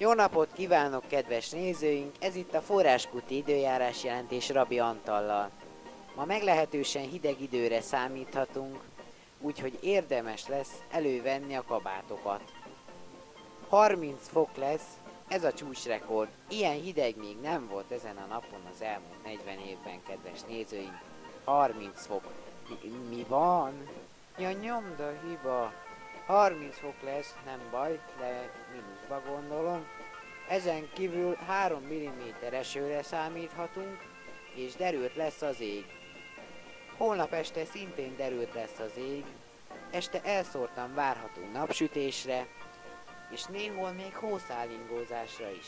Jó napot kívánok, kedves nézőink! Ez itt a Forráskuti időjárás jelentés Rabi Antallal. Ma meglehetősen hideg időre számíthatunk, úgyhogy érdemes lesz elővenni a kabátokat. 30 fok lesz, ez a csúcsrekord. Ilyen hideg még nem volt ezen a napon az elmúlt 40 évben, kedves nézőink. 30 fok. Mi, mi van? Ja, nyomda hiba. 30 fok lesz, nem baj, de mínuszba gondolom. Ezen kívül 3 mm esőre számíthatunk, és derült lesz az ég. Holnap este szintén derült lesz az ég, este elszórtan várható napsütésre, és néhol még hószálingózásra is.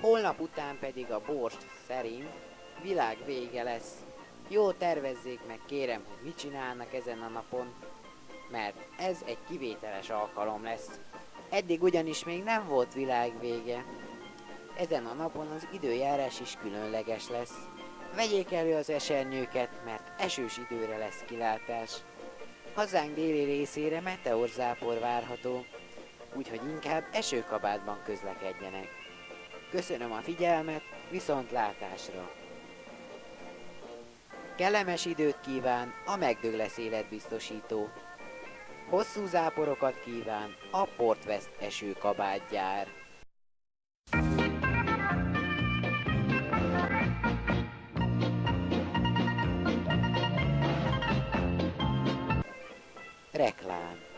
Holnap után pedig a borst szerint világ vége lesz. Jó tervezzék meg kérem, hogy mit csinálnak ezen a napon, mert ez egy kivételes alkalom lesz. Eddig ugyanis még nem volt világvége. Ezen a napon az időjárás is különleges lesz. Vegyék elő az esernyőket, mert esős időre lesz kilátás. Hazánk déli részére meteorzápor várható, úgyhogy inkább esőkabátban közlekedjenek. Köszönöm a figyelmet, viszont látásra! Kellemes időt kíván a megdöglesz életbiztosító. Hosszú záporokat kíván a Portvest esőkabátgyár. Reklám